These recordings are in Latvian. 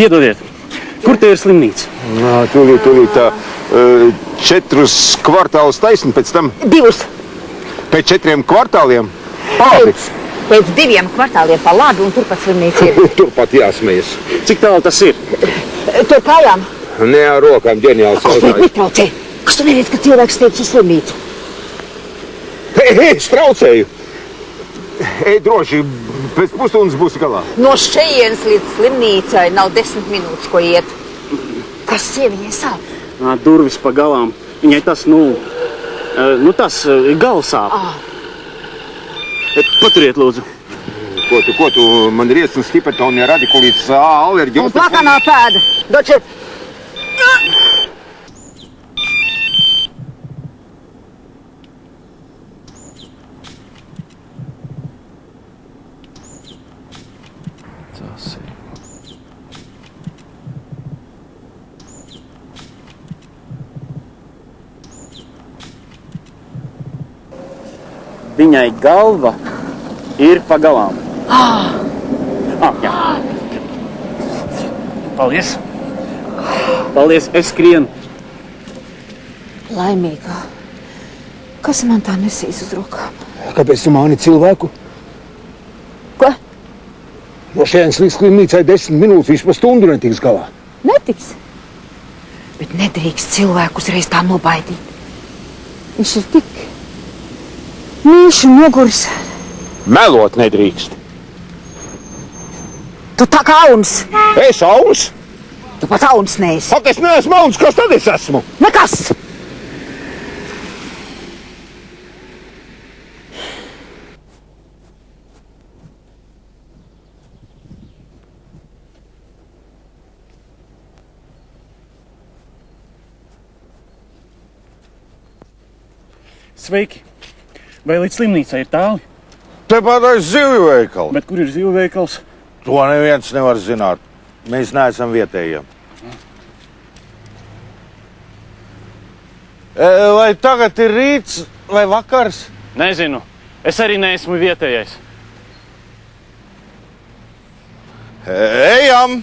Piedodiet, kur te ir slimnīca? Nā, tūlīt, tūlīt tā. eh, Četrus kvartālus taisni pēc tam. Divus. Pēc četriem kvartāliem. Pādi. Pēc, pēc diviem kvartāliem pa labi un turpat slimnīca ir. Turpat jāsmējas. Cik tālu tas ir? Tur kājām. Ne ar rokām ģeniāls Alfred, jautājums. netraucē. Kas tu neredz, ka cilvēks tiek uz slimnīcu? Hei, hei, es traucēju! Ej droši, pēc pusstundas būs galā. No šejienes līdz slimnīcai nav desmit minūtes, ko iet. Kas sieviņai sāp? Ā, Durvis pa galām. Viņai tas, nu, nu tas ā, galsāp. Ah. Paturiet, lūdzu. Ko tu, ko tu, man ir iesnas hipertonija, radikulīts, alerģija. Un plakanā pēda. Doče, Tas Viņai galva ir pa galām. Ah, jā. Paldies! Paldies, es skrienu. laimīgā. Kas man tā nesīs uz rokām? Kāpēc tu mani cilvēku? Ko? No šejienes līdz slimnīcai desmit minūtes, pa stundu netiks galā. Netiks. Bet nedrīkst cilvēku uzreiz tā nobaidīt. Viņš ir tik mīļš un noguris. Melot nedrīkst. Tu tā kā auns. Es auns? Tu pat auns neesi. Ak, es neesmu auns, kas tad es esmu? Nekas! Sveiki! Vai līdz slimnīcai ir tālu? Tepat aiz zivju veikalu. Bet kur ir zivju veikals? To neviens nevar zināt. Mēs neesam vietējie. E, Vai tagad ir rīts vai vakars? Nezinu. Es arī neesmu vietējais. Ejam!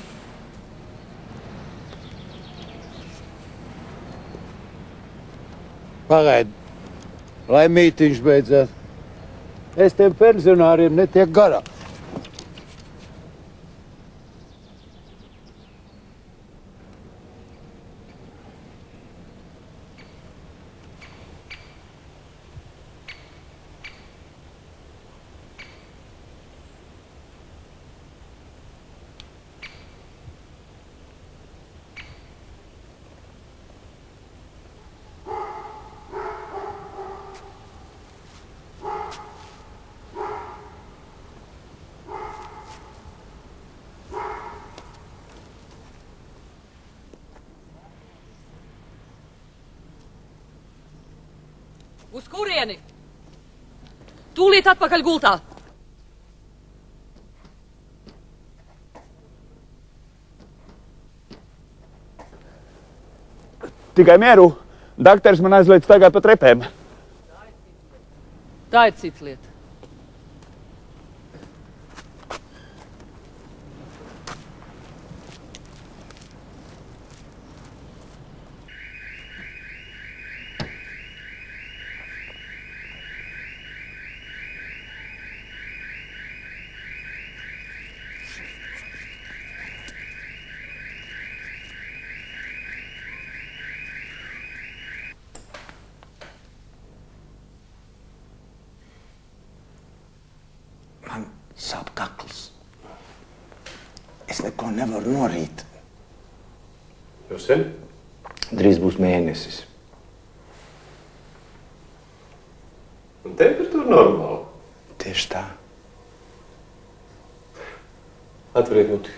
Pagaid, lai mītīņš beidzās. Es tiem pensionāriem netiek garā. Uz kurieni? Tūlīt atpakaļ gultā. Tikai mieru. Dakteris man aizliedz staigāt pa trepēm. Tā ir cita lieta. Man sāp kakls. Es neko nevaru norīt. Jau sen? Drīz būs mēnesis. Un temperatūra normāla. Tieši tā. Atveriet muti.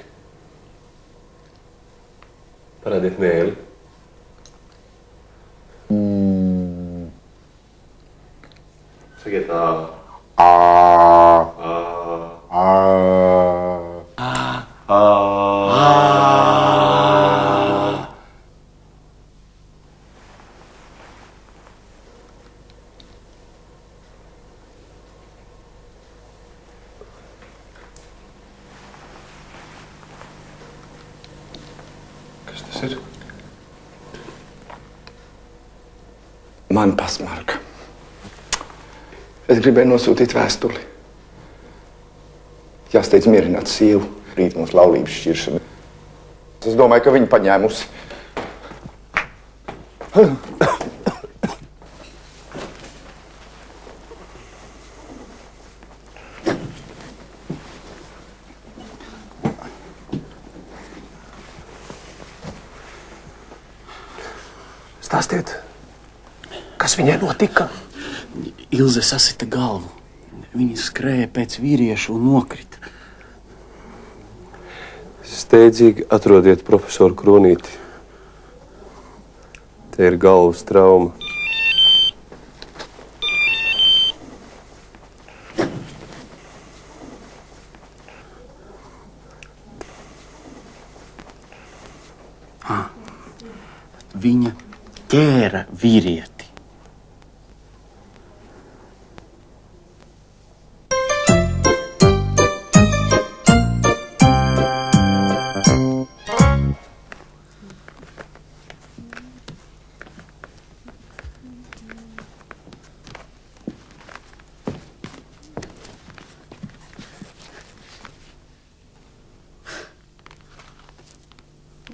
Parādiet mēli. Mm. Sakiet, ā. Ā. Ā. Ā. Ā. Kas ir? Man pasmarka. Es gribēju nosūtīt vēstuli. Jāsteidz mierināt sievu, rīt mums laulības šķiršana. Es domāju, ka viņa paņēmusi. Stāstiet, kas viņai notika? Ilze sasita galvu. Viņa skrēja pēc vīrieša un nokrita. Steidzīgi atrodiet profesoru Kronīti. Te ir galvas trauma. Viņa ķēra vīrieti.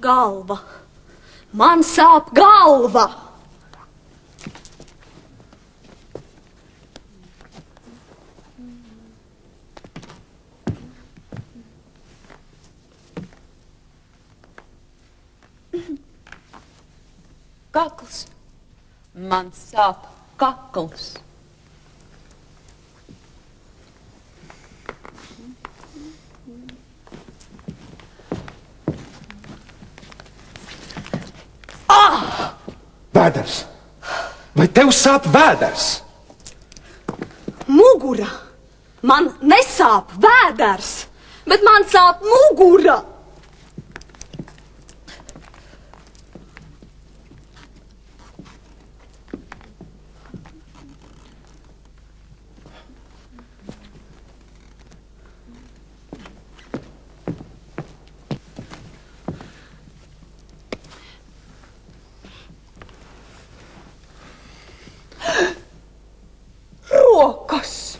Galva. Man sāp galva! Kakls. Man sāp kakls. Vēders! Vai tev sāp vēders? Mugura! Man nesāp vēders, bet man sāp mugura! Rokas!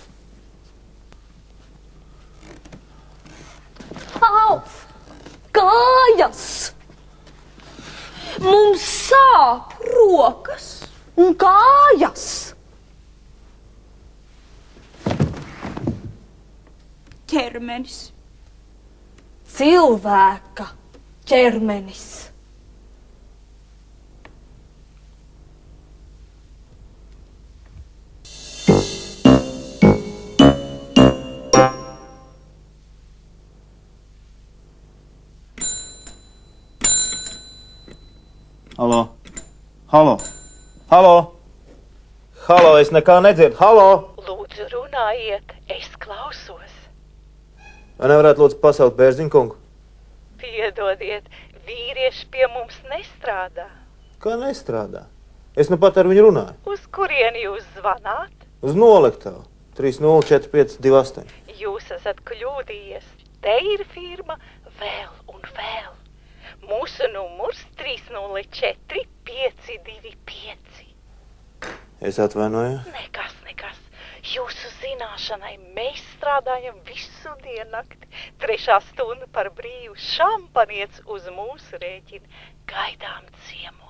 Au! Kājas! Mums sāp rokas un kājas! Ķermenis. Cilvēka ķermenis. Halo! Halo! Halo! Halo! Es nekā nedzirdu! Halo! Lūdzu, runājiet, es klausos. Vai nevarētu lūdzu pasaukt bērziņu kungu? Piedodiet, vīrieši pie mums nestrādā. Kā nestrādā? Es nu pat ar viņu runāju. Uz kurieni jūs zvanāt? Uz noliktavu 304528. Jūs esat kļūdījies. Te ir firma vēl un vēl. Mūsu numurs 304 525. Es atvainoju. Nekas, nekas. Jūsu zināšanai mēs strādājam visu diennakti. Trešā stunda par brīvu šampaniets uz mūsu rēķina. Gaidām ciemos.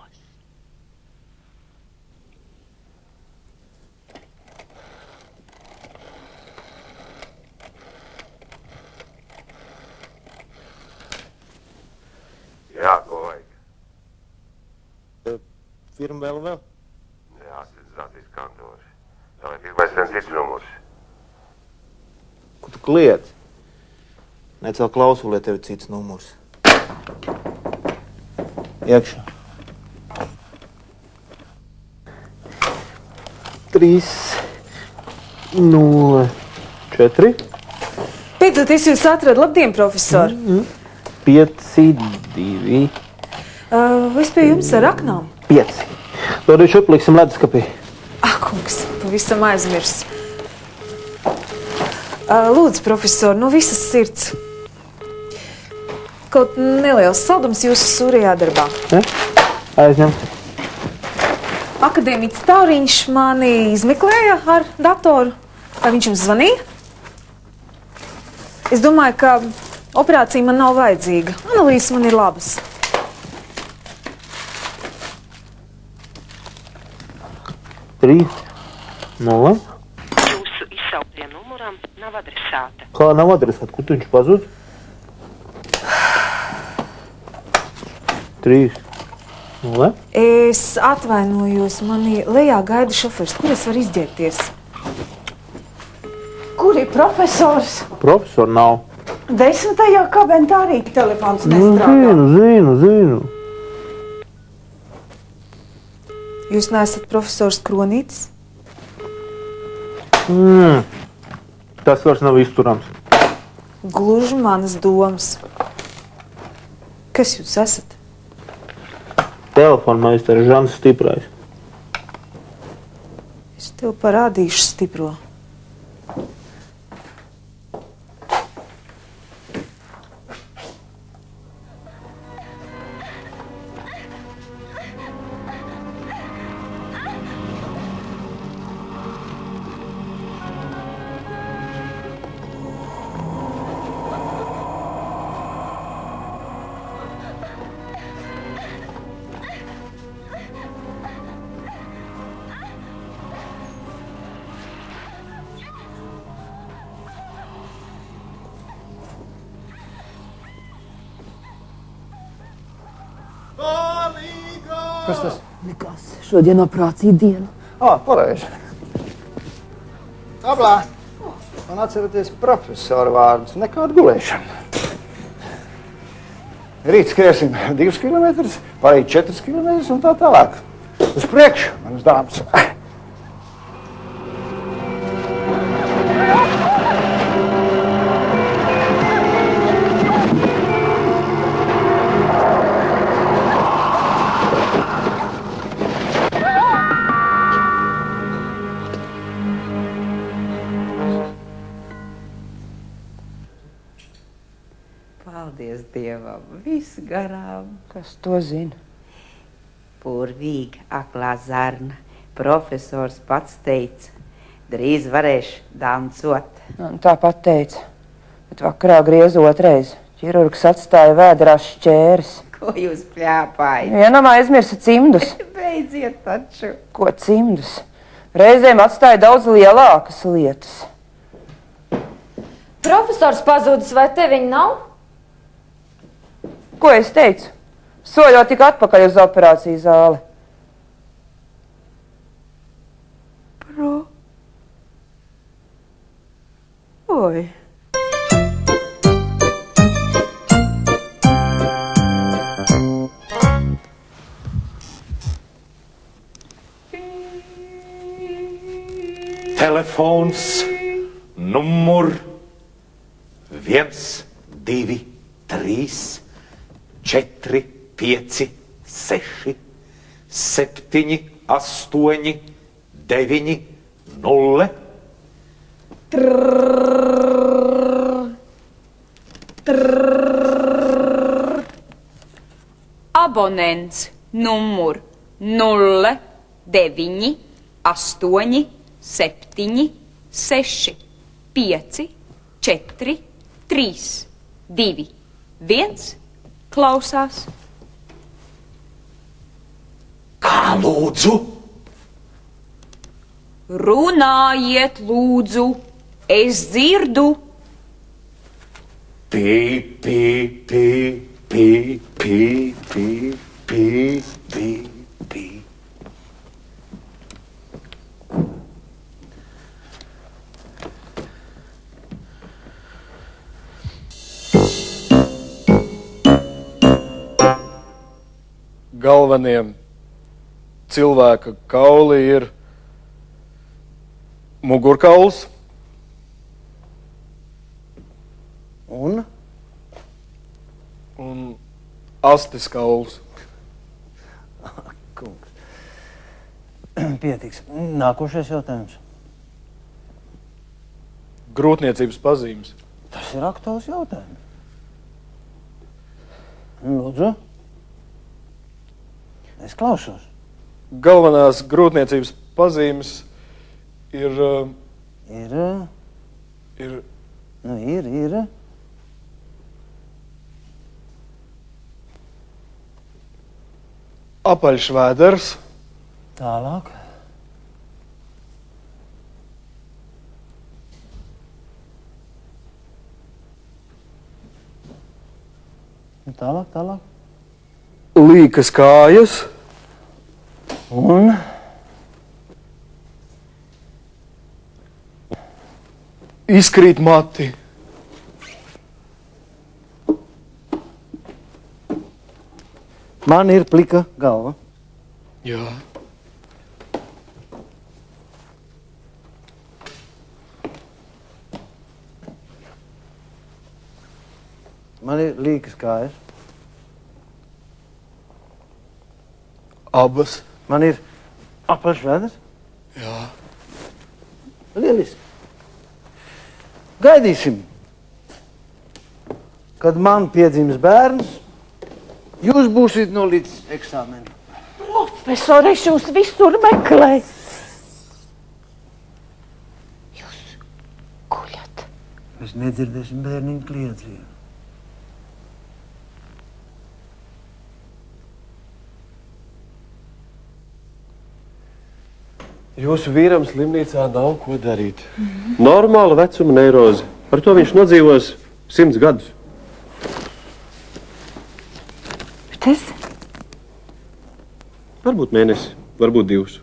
Jā, ko vajag? Firma vēl vēl. Jā, tas zinātīs kantori. Pirmais viens cits numurs. Ko tu kliedz? Necēl klausuli, ja tev ir cits numurs. Iekšā. 3, 0, 4, Beidzot, es jūs atradu. Labdien, profesor! 5, 2, Uh, es pie jums ar aknām. 5. Lūdzu, šupliksim leduskapī. Ak, kungs, pavisam aizmirs. Uh, lūdzu, profesor, no visas sirds. kaut neliels saldums jūsu surajā darbā. Ne? Aizņem. Akadēmiķis Tauriņš mani izmeklēja ar datoru. Vai viņš jums zvanīja? Es domāju, ka operācija man nav vajadzīga. Analīzes man ir labas. Trīs. Nulle. Jūsu izsauktie numuram nav adresāta. Kā nav adresāta? Kur tu viņš pazūd? Trīs. Nulle. Es atvainojos, manī lejā gaida šofers. Kur es varu izģērbties? Kur ir profesors? Profesora nav. Desmitajā kabinetā arī telefons Nu, nestrādā. zinu, zinu, zinu. Jūs neesat profesors Kronītis? Mm. Tas vairs nav izturams. Gluži manas domas. Kas jūs esat? Telefona meistars Žants Stiprais. Es tev parādīšu stipro. Kas tas? Nekas. Šodien operācija diena. Ah, pareizi. Ablā. Man atceraties profesora vārdus. Nekāda gulēšana. Rīt skriesim divus kilometrus, pārējie četrus kilometrus un tā tālāk. Uz priekšu, manas dāmas. Dievam, viss garām. Kas to zina? Purvīga, aklā zarna. Profesors pats teica, drīz varēšu dancot. Un Tāpat teica. Bet vakarā griez otrais. Ķirurgs atstāja vēdrā šķērs. Ko jūs pļāpājat? Vienam aizmirsa cimdus. Beidziet taču. Ko cimdus? Reizēm atstāja daudz lielākas lietas. Profesors pazudis, vai te viņa nav? Ko es teicu? Soļot tik atpakaļ uz operāciju zāli. Pro. Oi. Telefons numur viens, divi, trīs, četri, pieci, seši, septiņi, astoņi, deviņi, nulle. Trrr, trrr. Abonents numur nulle, deviņi, astoņi, septiņi, seši, pieci, četri, trīs, divi, viens klausās. Kā lūdzu? Runājiet, lūdzu, es dzirdu. Pī, pī, pī, pī, pī, pī, pī, pī, pī. galvenie cilvēka kauli ir mugurkauls Un? un astes kauls. Kungs. Pietiks. Nākošais jautājums. Grūtniecības pazīmes. Tas ir aktuāls jautājums. Lūdzu. Es klausos. Galvenās grūtniecības pazīmes ir. uh, Ir. ir Nu, ir, ir. apaļš vēders, Tālāk. Nu, Tālāk, tālāk. līkas kājas, Un izkrīt mati. man ir plika galva. Jā. Man ir līkas kājas. Abas. Man ir apaļš vēders. Jā. Lieliski. Gaidīsim. Kad man piedzims bērns, jūs būsiet no līdz eksāmenam. Profesor, es jūs visur meklēju. Mēs nedzirdēsim bērniņu kliedzienu. Jūsu vīram slimnīcā nav ko darīt. Normāla vecuma neiroze. Ar to viņš nodzīvos simts gadus. Bet es Varbūt mēnesi, varbūt divus.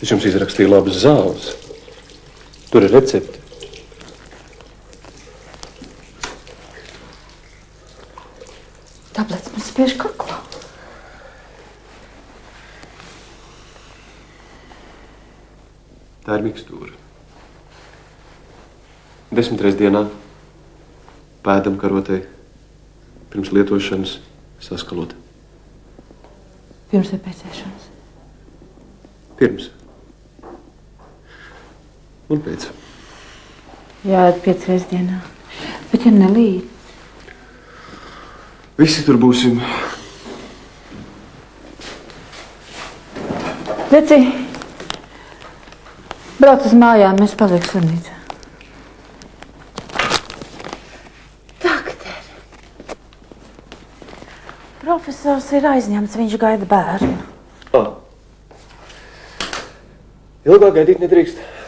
Es jums izrakstīju labas zāles. Tur ir recepte. tablets man spiež kaklā. Tā ir mikstūra. Desmit reizes dienā pēdam karotei, pirms lietošanas saskalot. Pirms vai pēc ēšanas. Pirms un pēc. Jā, piecas reizes dienā. Bet ja nelīd, Visi tur būsim. Leci, brauc uz mājām, mēs paliksim slimnīcā. Doktor. Profesors ir aizņemts, viņš gaida bērnu. Ah. Ilgāk gaidīt nedrīkst.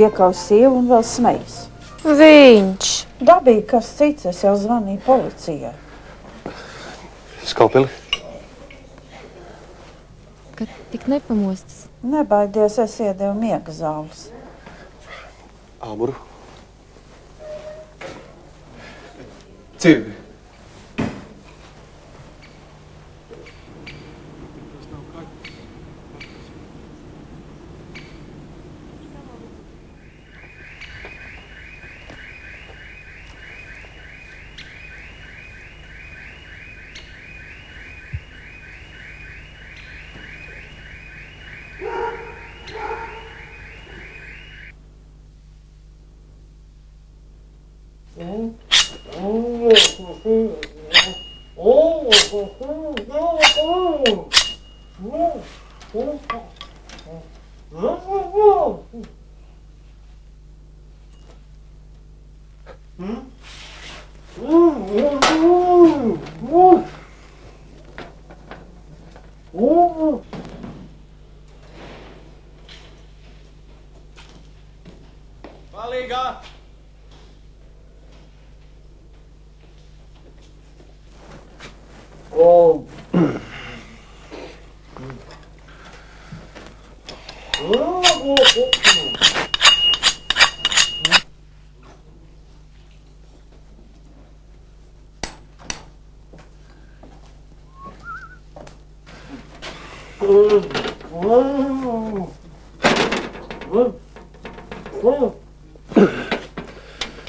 Piekaus sievu un vēl smejas. Viņš. Dabīgi, kas cits, es jau zvanīju policijai. Skalpeli. Kad tik nepamostas. Nebaidies, es iedevu miega zāles. Āmuru. Cirvi. O,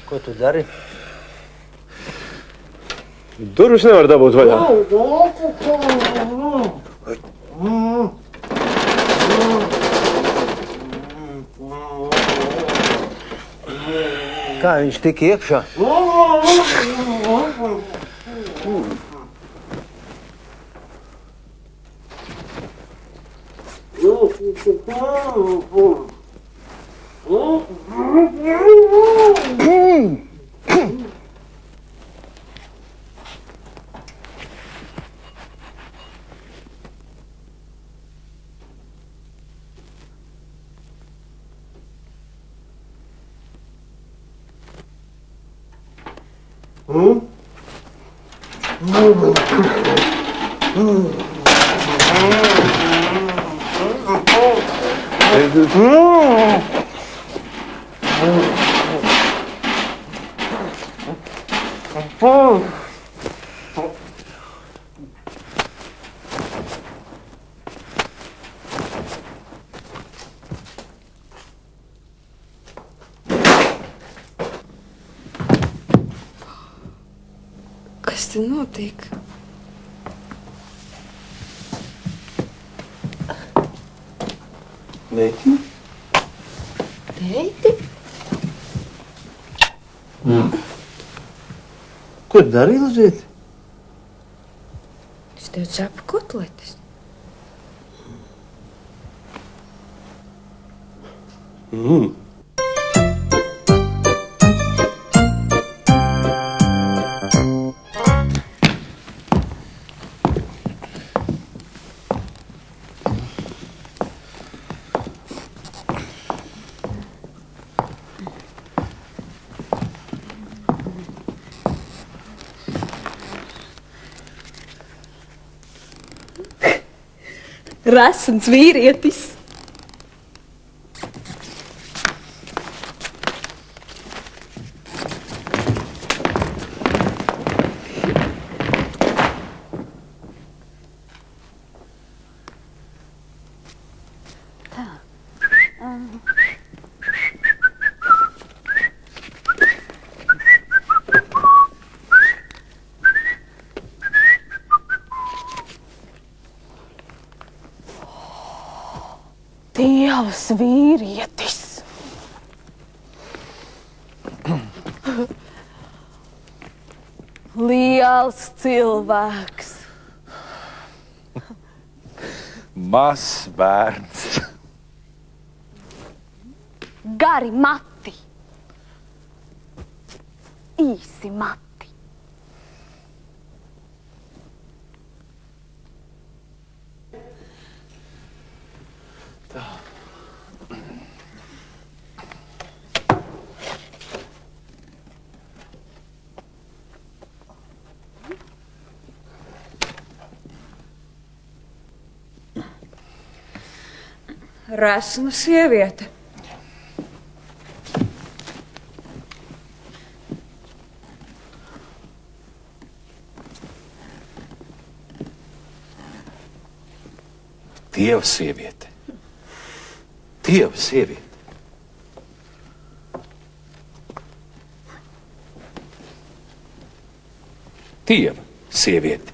Ko Tu różne morda bo odwala. Ką, iš tik iekšą? Veiki? Teiti? Mm. Ko tu dari, Lizīt? Es tev cepu kotletes. Mm. Resns vīrietis. Dievs, vīrietis! Liels cilvēks! Mazs bērns. Gari mati! Īsi mati! Resna sieviete. Dieva sieviete. Dieva sieviete. Dieva sieviete.